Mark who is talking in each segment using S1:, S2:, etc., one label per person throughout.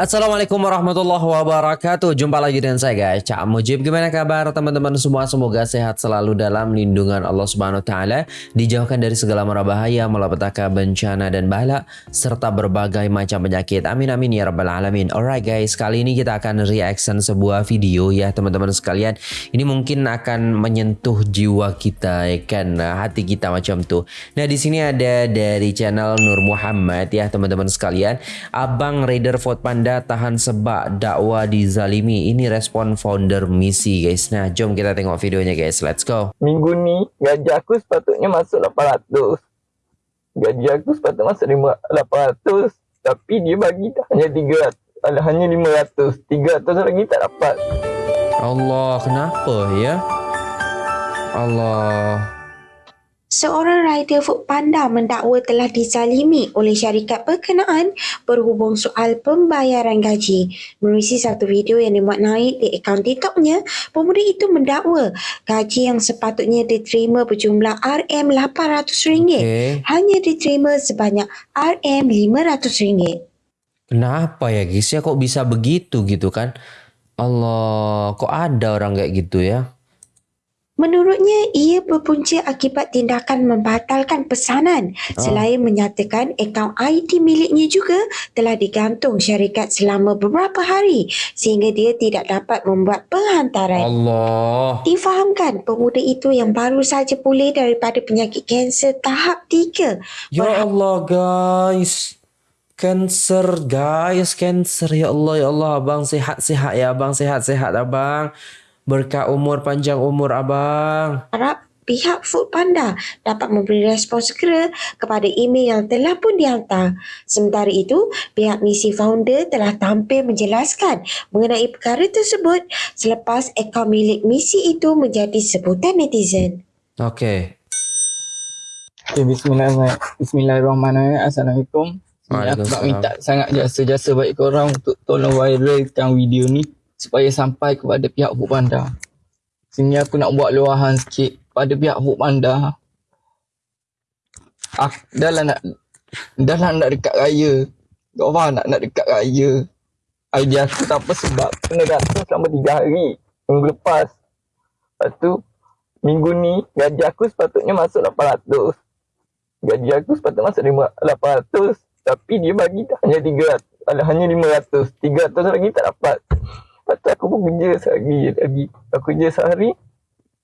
S1: Assalamualaikum warahmatullahi wabarakatuh. Jumpa lagi dengan saya guys. Cak Mujib Gimana kabar teman-teman semua? Semoga sehat selalu dalam lindungan Allah Subhanahu Taala Dijauhkan dari segala mara bahaya Malapetaka bencana dan bala Serta berbagai macam penyakit. Amin amin ya rabbal alamin. Alright guys Kali ini kita akan reaction sebuah video ya teman-teman sekalian. Ini mungkin akan menyentuh jiwa kita ya kan? Hati kita macam tu. Nah di sini ada dari channel Nur Muhammad ya teman-teman sekalian. Abang Raider Fort Panda anda tahan sebab dakwah dizalimi. Ini respon founder misi guys. Nah, jom kita tengok videonya guys. Let's go.
S2: Minggu ni gaji aku sepatutnya masuk 800. Gaji aku sepatutnya masuk 800. Tapi dia bagi hanya 300. Ada hanya 500. 300 lagi tak dapat.
S1: Allah, kenapa ya? Allah.
S3: Seorang rider Foodpanda mendakwa telah dizalimi oleh syarikat berkenaan berhubung soal pembayaran gaji. Menerusi satu video yang dimuat naik di akaun TikToknya, pemuda itu mendakwa gaji yang sepatutnya diterima berjumlah RM800 okay. hanya diterima sebanyak RM500.
S1: Kenapa ya guys ya kok bisa begitu gitu kan? Allah, kok ada orang kayak gitu ya?
S3: Menurutnya, ia berpunca akibat tindakan membatalkan pesanan oh. selain menyatakan akaun IT miliknya juga telah digantung syarikat selama beberapa hari sehingga dia tidak dapat membuat penghantaran.
S1: Allah.
S3: Difahamkan pemuda itu yang baru saja pulih daripada penyakit kanser tahap 3.
S1: Ya Allah guys. Kanser guys, kanser ya Allah ya Allah abang sehat-sehat ya abang sehat-sehat abang. Berkat umur panjang umur abang.
S3: Harap pihak Food Panda dapat memberi respon segera kepada email yang telah pun dihantar. Sementara itu, pihak misi founder telah tampil menjelaskan mengenai perkara tersebut selepas akaun milik misi itu menjadi sebutan netizen.
S1: Okey.
S2: Okay, bismillahirrahmanirrahim. Bismillahirrahmanirrahim. Assalamualaikum. Aku nak minta sangat jasa-jasa baik korang untuk tolong viralkan video ni supaya sampai kepada pihak Food Panda. Sini aku nak buat luahan sikit pada pihak Panda. Aku dah lah nak dah lah nak dekat raya. Kau faham nak nak dekat raya. Idea aku tak apa sebab kena gantung selama 3 hari. Minggu lepas. Lepas tu minggu ni gaji aku sepatutnya masuk 800. Gaji aku sepatutnya masuk 800 tapi dia bagi hanya 300. Ada hanya 500. 300 lagi tak dapat. Lepas tu aku pun kerja sehari lagi. Aku kerja sehari.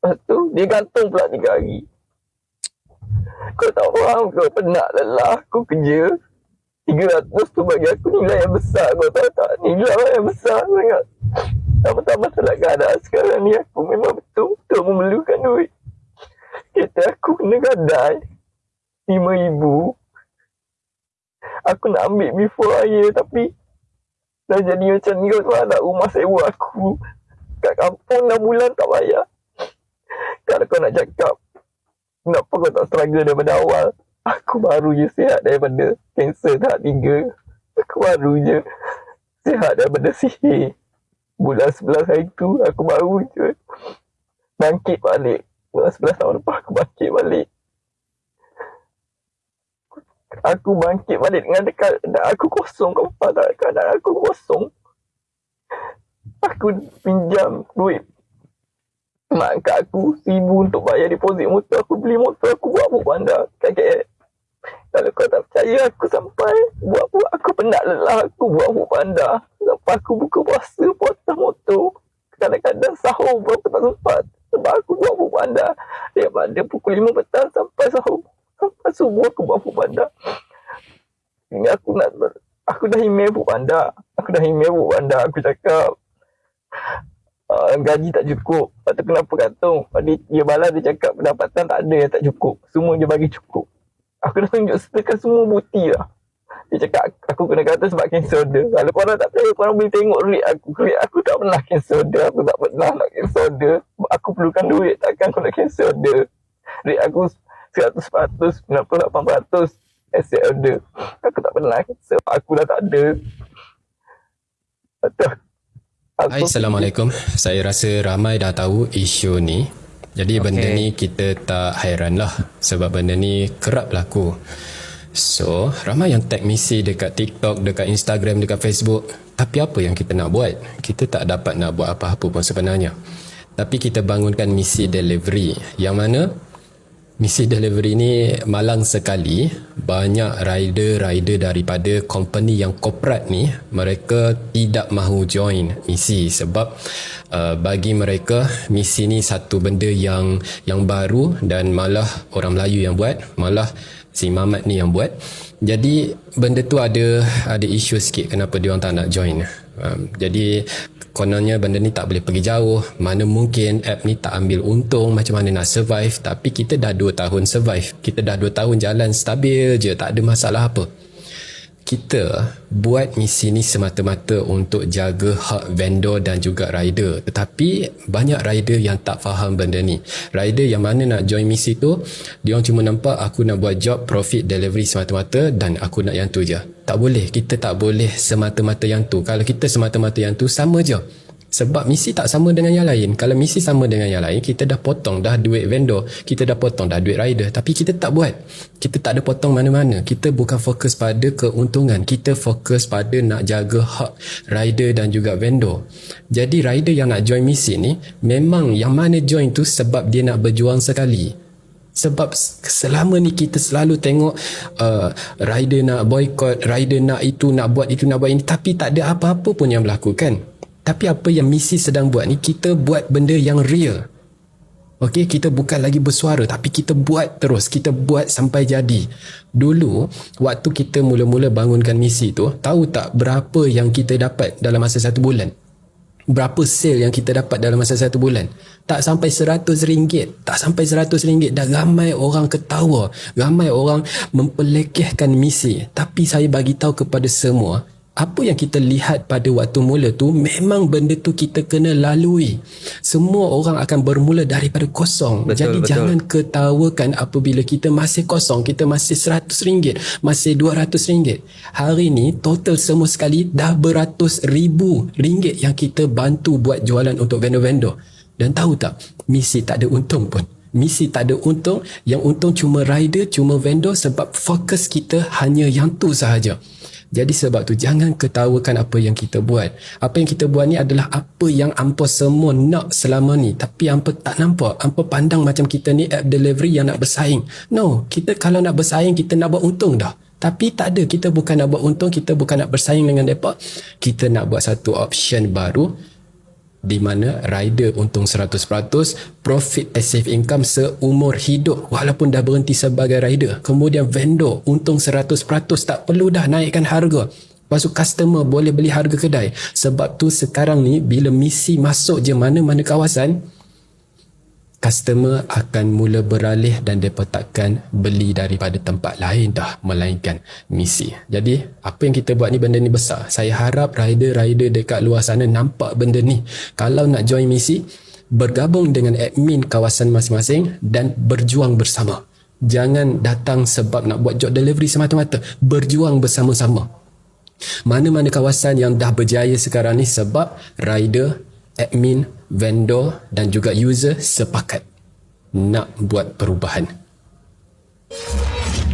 S2: Lepas tu dia gantung pula tiga hari. Kau tak faham kau penat lelah aku kerja. 300 tu bagi aku nilai yang besar kau tahu tak? Nilai yang besar sangat. Tambah-tambah salah keadaan sekarang ni aku memang betul-betul memerlukan duit. Kita aku kena gadai. RM5,000. Aku nak ambil before air tapi Dah jadi macam ni kau nak rumah sewa aku. Kat kampung 6 bulan tak bayar. Kalau kau nak cakap Kenapa kau tak struggle daripada awal? Aku baru je sihat daripada Cancer tahap 3 Aku baru je Sihat daripada sihir. Bulan 11 hari tu Aku baru je Bangkit balik. Bulan 11 tahun lepas aku bangkit balik aku bangkit balik dengan dekat dan aku kosong kau faham tak? Keadaan aku kosong. Aku pinjam duit mak kat aku seribu untuk bayar deposit motor. Aku beli motor aku buat buat bandar kakek kalau kau tak percaya aku sampai buat buat aku penat lelah aku buat buat bandar sampai aku buka puasa potong motor. Kadang-kadang sahur aku tak sempat. Sebab aku buat buat bandar daripada pukul 5 petang sampai sahur Subuh aku buat food panda. Ini aku nak aku dah email food panda. Aku dah email food panda. Aku cakap uh, gaji tak cukup. Tu kenapa gantung? Dia, dia balas dia cakap pendapatan tak ada yang tak cukup. Semua dia bagi cukup. Aku dah tunjuk setekan semua bukti lah. Dia cakap aku kena kata sebab cancel order. Kalau korang tak tahu, korang boleh tengok rate aku. Rate aku tak pernah cancel order. Aku tak pernah nak cancel order. Aku perlukan duit. Takkan aku nak cancel order. Rate aku 100%, 98% asset order. Aku tak pernah so, aku dah tak ada.
S4: Betul. Hai, Assalamualaikum. Saya rasa ramai dah tahu isu ni. Jadi okay. benda ni kita tak hairan lah sebab benda ni kerap berlaku. So, ramai yang tag misi dekat TikTok, dekat Instagram, dekat Facebook. Tapi apa yang kita nak buat? Kita tak dapat nak buat apa-apa pun sebenarnya. Tapi kita bangunkan misi delivery. Yang mana Misi delivery ni malang sekali. Banyak rider-rider daripada company yang corporate ni mereka tidak mahu join misi sebab uh, bagi mereka misi ni satu benda yang yang baru dan malah orang Melayu yang buat malah si Mamat ni yang buat. Jadi benda tu ada ada isu sikit kenapa dia orang tak nak join um, jadi kononnya benda ni tak boleh pergi jauh. Mana mungkin app ni tak ambil untung macam mana nak survive tapi kita dah 2 tahun survive. Kita dah 2 tahun jalan stabil je tak ada masalah apa kita buat misi ni semata-mata untuk jaga hak vendor dan juga rider. Tetapi banyak rider yang tak faham benda ni. Rider yang mana nak join misi tu dia orang cuma nampak aku nak buat job profit delivery semata-mata dan aku nak yang tu je. Tak boleh kita tak boleh semata-mata yang tu. Kalau kita semata-mata yang tu sama je sebab misi tak sama dengan yang lain. Kalau misi sama dengan yang lain, kita dah potong dah duit vendor, kita dah potong dah duit rider. Tapi kita tak buat. Kita tak ada potong mana-mana. Kita bukan fokus pada keuntungan. Kita fokus pada nak jaga hak rider dan juga vendor. Jadi rider yang nak join misi ni, memang yang mana join tu sebab dia nak berjuang sekali. Sebab selama ni kita selalu tengok uh, rider nak boycott, rider nak itu, nak buat itu, nak buat ini. Tapi tak ada apa-apa pun yang berlaku kan. Tapi apa yang misi sedang buat ni kita buat benda yang real. Okey, kita bukan lagi bersuara tapi kita buat terus, kita buat sampai jadi. Dulu waktu kita mula-mula bangunkan misi tu, tahu tak berapa yang kita dapat dalam masa satu bulan? Berapa sale yang kita dapat dalam masa satu bulan? Tak sampai seratus ringgit. Tak sampai seratus ringgit. Dah ramai orang ketawa. Ramai orang mempelekehkan misi. Tapi saya bagi tahu kepada semua, apa yang kita lihat pada waktu mula tu memang benda tu kita kena lalui. Semua orang akan bermula daripada kosong. Betul, jadi betul. jangan ketawakan apabila kita masih kosong kita masih seratus ringgit masih dua ratus ringgit. Hari ni total semua sekali dah beratus ribu ringgit yang kita bantu buat jualan untuk vendor-vendor. Dan tahu tak misi tak ada untung pun. Misi tak ada untung yang untung cuma rider cuma vendor sebab fokus kita hanya yang tu sahaja jadi sebab tu jangan ketawakan apa yang kita buat. Apa yang kita buat ni adalah apa yang ampa semua nak selama ni. Tapi ampa tak nampak. Ampa pandang macam kita ni app delivery yang nak bersaing. No, kita kalau nak bersaing kita nak buat untung dah. Tapi tak ada. Kita bukan nak buat untung. Kita bukan nak bersaing dengan mereka. Kita nak buat satu option baru di mana rider untung 100% profit passive income seumur hidup. Walaupun dah berhenti sebagai rider kemudian vendor untung 100% tak perlu dah naikkan harga. Lepas tu customer boleh beli harga kedai. Sebab tu sekarang ni bila misi masuk je mana-mana kawasan customer akan mula beralih dan mereka takkan beli daripada tempat lain dah melainkan misi. Jadi apa yang kita buat ni benda ni besar. Saya harap rider-rider dekat luar sana nampak benda ni. Kalau nak join misi, bergabung dengan admin kawasan masing-masing dan berjuang bersama. Jangan datang sebab nak buat job delivery semata-mata. Berjuang bersama-sama. Mana-mana kawasan yang dah berjaya sekarang ni sebab rider admin, vendor dan juga user sepakat nak buat perubahan.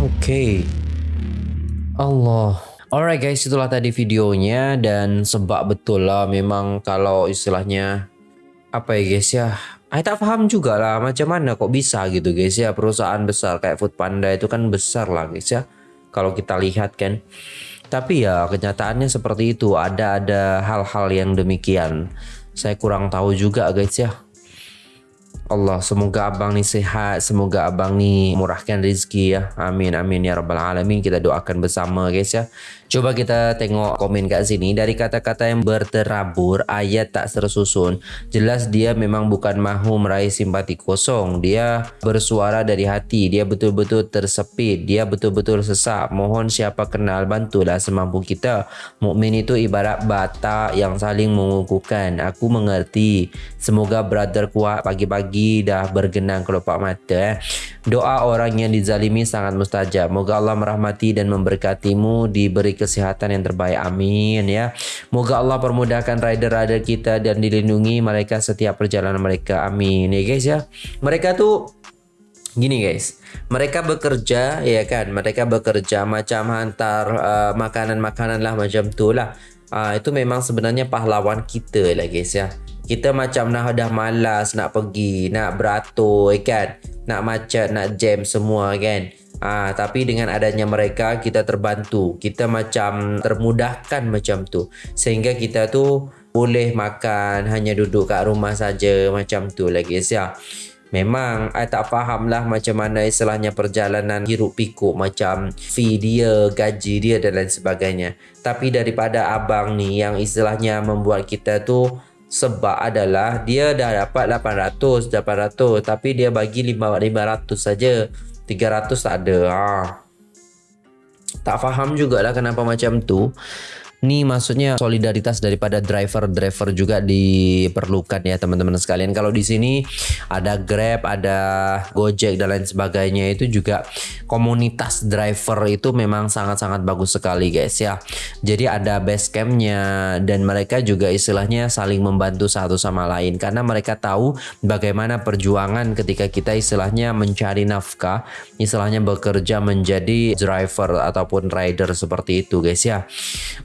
S1: Okay. Allah. Alright guys, itulah tadi videonya dan sebab betul lah memang kalau istilahnya apa ya guys ya. Saya tak faham juga lah macam mana kok bisa gitu guys ya perusahaan besar kayak Food Panda itu kan besar lah guys ya. Kalau kita lihat kan. Tapi ya kenyataannya seperti itu ada ada hal-hal yang demikian saya kurang tahu juga guys ya. Allah semoga abang ni sehat semoga abang ni murahkan rezeki ya. Amin amin ya rabbal alamin. Kita doakan bersama guys ya Coba kita tengok komen kat sini. Dari kata-kata yang berterabur ayat tak tersusun. Jelas dia memang bukan mahu meraih simpati kosong. Dia bersuara dari hati. Dia betul-betul tersepit. Dia betul-betul sesak. Mohon siapa kenal bantulah semampu kita. Mukmin itu ibarat bata yang saling mengukuhkan. Aku mengerti. Semoga brother kuat pagi-pagi dah bergenang kelopak mata eh. doa orang yang dizalimi sangat mustajab. Moga Allah merahmati dan memberkatimu. Diberi kesihatan yang terbaik. Amin ya. Moga Allah permudahkan rider-rider kita dan dilindungi mereka setiap perjalanan mereka. Amin ya guys ya. Mereka tuh Gini guys, mereka bekerja ya kan, mereka bekerja macam hantar uh, makanan-makanan lah macam tu lah. Uh, itu memang sebenarnya pahlawan kita lah guys ya. Kita macam nak dah malas nak pergi, nak beratur ya kan, nak macet, nak jam semua kan. Ah, tapi dengan adanya mereka kita terbantu, kita macam termudahkan macam tu, sehingga kita tu boleh makan hanya duduk kat rumah saja macam tu lah guys ya. Memang I tak faham lah macam mana istilahnya perjalanan hiruk pikuk macam fee dia, gaji dia dan lain sebagainya. Tapi daripada abang ni yang istilahnya membuat kita tu sebab adalah dia dah dapat 800, 800 tapi dia bagi 500 saja. 300 tak ada. Ha. Tak faham jugalah kenapa macam tu. Ni maksudnya solidaritas daripada driver-driver juga diperlukan ya teman-teman sekalian. Kalau di sini ada Grab, ada Gojek dan lain sebagainya itu juga komunitas driver itu memang sangat-sangat bagus sekali guys ya. Jadi ada base campnya dan mereka juga istilahnya saling membantu satu sama lain karena mereka tahu bagaimana perjuangan ketika kita istilahnya mencari nafkah, istilahnya bekerja menjadi driver ataupun rider seperti itu guys ya.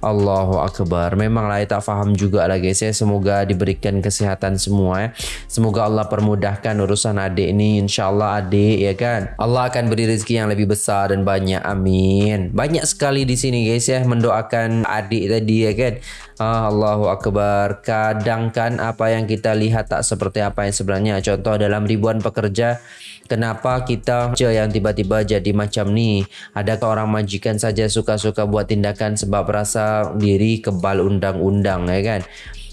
S1: Allah Allahu Akbar. Memanglah saya tak faham juga lah guys ya. Semoga diberikan kesehatan semua ya. Semoga Allah permudahkan urusan adik ni. InsyaAllah adik ya kan? Allah akan beri rezeki yang lebih besar dan banyak. Amin. Banyak sekali di sini guys ya Mendoakan adik tadi ya kan ah, Allahu Akbar Kadang kan apa yang kita lihat tak seperti apa yang sebenarnya Contoh dalam ribuan pekerja Kenapa kita je yang tiba-tiba jadi macam ni? Adakah orang majikan saja suka-suka buat tindakan sebab rasa diri kebal undang-undang ya kan?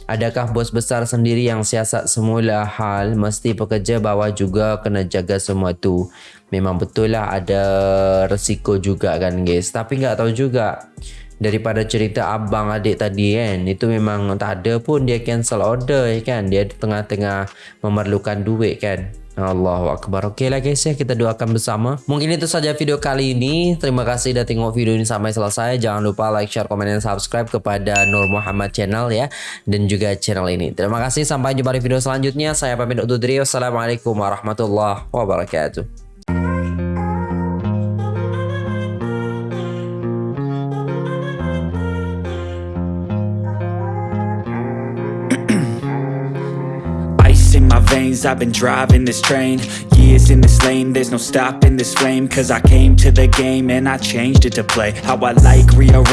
S1: Adakah bos besar sendiri yang siasat semula hal mesti pekerja bawah juga kena jaga semua tu? Memang betul lah ada resiko juga kan guys. Tapi nggak tahu juga daripada cerita abang adik tadi kan? Itu memang tak ada pun dia cancel order kan? Dia tengah-tengah memerlukan duit kan? Allahu Akbar. Oke lah guys ya. Kita doakan bersama. Mungkin itu saja video kali ini. Terima kasih sudah tengok video ini sampai selesai. Jangan lupa like, share, komen, dan subscribe kepada Nur Muhammad channel ya. Dan juga channel ini. Terima kasih. Sampai jumpa di video selanjutnya. Saya pamit untuk diri Wassalamualaikum warahmatullahi wabarakatuh
S5: I've been driving this train Years in this lane. There's no stopping this flame Cause I came to the game And I changed it to play How I like rearrange